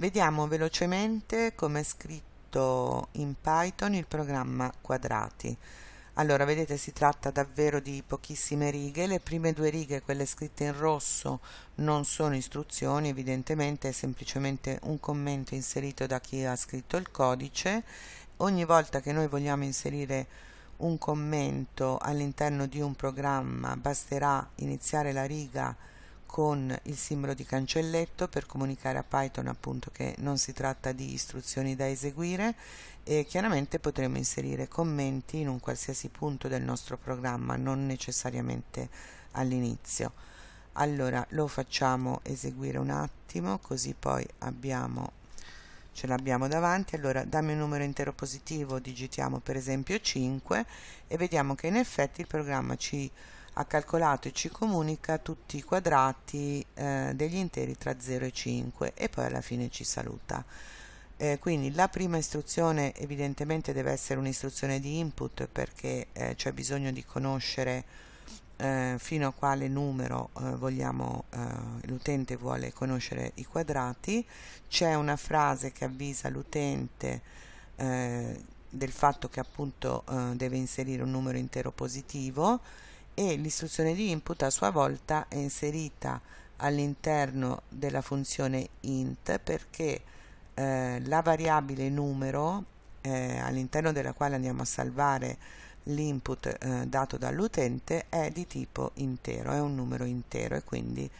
Vediamo velocemente come è scritto in Python il programma quadrati. Allora, vedete, si tratta davvero di pochissime righe. Le prime due righe, quelle scritte in rosso, non sono istruzioni, evidentemente è semplicemente un commento inserito da chi ha scritto il codice. Ogni volta che noi vogliamo inserire un commento all'interno di un programma basterà iniziare la riga con il simbolo di cancelletto per comunicare a Python appunto che non si tratta di istruzioni da eseguire e chiaramente potremo inserire commenti in un qualsiasi punto del nostro programma, non necessariamente all'inizio. Allora lo facciamo eseguire un attimo così poi abbiamo ce l'abbiamo davanti, allora dammi un numero intero positivo, digitiamo per esempio 5 e vediamo che in effetti il programma ci ha calcolato e ci comunica tutti i quadrati eh, degli interi tra 0 e 5 e poi alla fine ci saluta. Eh, quindi la prima istruzione evidentemente deve essere un'istruzione di input perché eh, c'è bisogno di conoscere eh, fino a quale numero eh, vogliamo, eh, l'utente vuole conoscere i quadrati, c'è una frase che avvisa l'utente del fatto che appunto deve inserire un numero intero positivo e l'istruzione di input a sua volta è inserita all'interno della funzione int perché eh, la variabile numero all'interno della quale andiamo a salvare l'input eh, dato dall'utente è di tipo intero, è un numero intero e quindi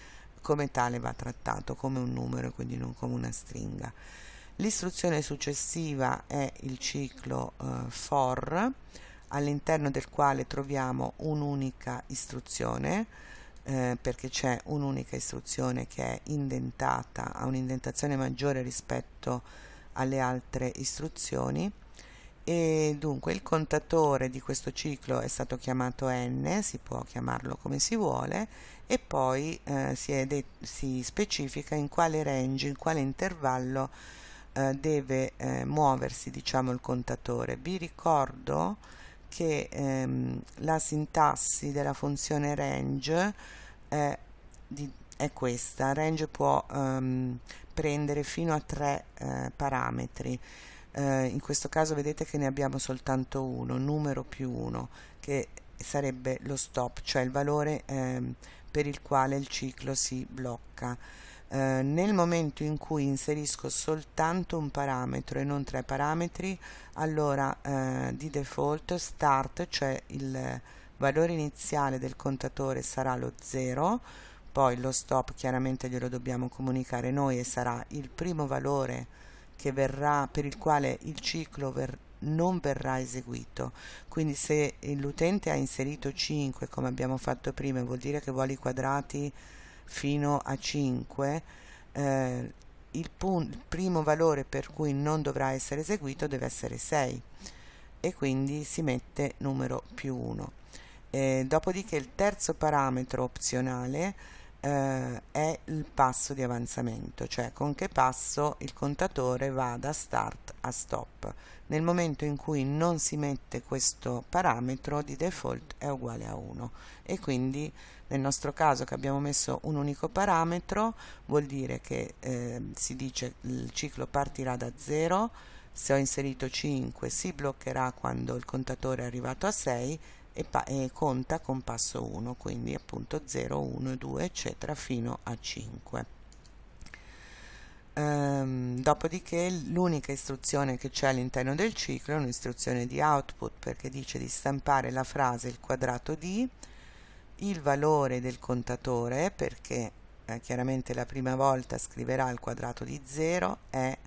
come tale va trattato come un numero e quindi non come una stringa. L'istruzione successiva è il ciclo eh, for all'interno del quale troviamo un'unica istruzione eh, perché c'è un'unica istruzione che è indentata, ha un'indentazione maggiore rispetto alle altre istruzioni e dunque il contatore di questo ciclo è stato chiamato n, si può chiamarlo come si vuole e poi eh, si, si, specifica in quale range, in quale intervallo eh, deve eh, muoversi diciamo il contatore. Vi ricordo che ehm, la sintassi della funzione range è, di, è questa, range può ehm, prendere fino a tre eh, parametri eh, in questo caso vedete che ne abbiamo soltanto uno, numero più 1, che sarebbe lo stop, cioè il valore eh, per il quale il ciclo si blocca. Eh, nel momento in cui inserisco soltanto un parametro e non tre parametri, allora eh, di default start, cioè il valore iniziale del contatore sarà lo 0, poi lo stop chiaramente glielo dobbiamo comunicare noi e sarà il primo valore che verrà, per il quale il ciclo ver, non verrà eseguito. Quindi se l'utente ha inserito 5, come abbiamo fatto prima, vuol dire che vuole i quadrati fino a 5, eh, il, il primo valore per cui non dovrà essere eseguito deve essere 6 e quindi si mette numero più 1. Eh, dopodiché il terzo parametro opzionale eh, è il passo di avanzamento, cioè con che passo il contatore va da start a stop. Nel momento in cui non si mette questo parametro di default è uguale a 1 e quindi nel nostro caso che abbiamo messo un unico parametro vuol dire che eh, si dice il ciclo partirà da 0 se ho inserito 5 si bloccherà quando il contatore è arrivato a 6 e, e conta con passo 1 quindi appunto 0 1 2 eccetera fino a 5 ehm, dopodiché l'unica istruzione che c'è all'interno del ciclo è un'istruzione di output perché dice di stampare la frase il quadrato di il valore del contatore perché eh, chiaramente la prima volta scriverà il quadrato di 0 è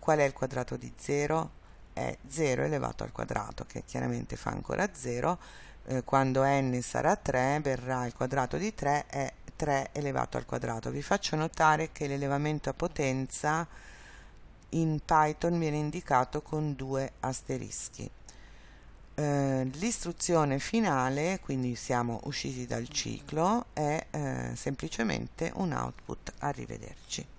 qual è il quadrato di 0? È 0 elevato al quadrato che chiaramente fa ancora 0 eh, quando n sarà 3 verrà il quadrato di 3 è 3 elevato al quadrato. Vi faccio notare che l'elevamento a potenza in Python viene indicato con due asterischi. Eh, l'istruzione finale quindi siamo usciti dal ciclo è eh, semplicemente un output arrivederci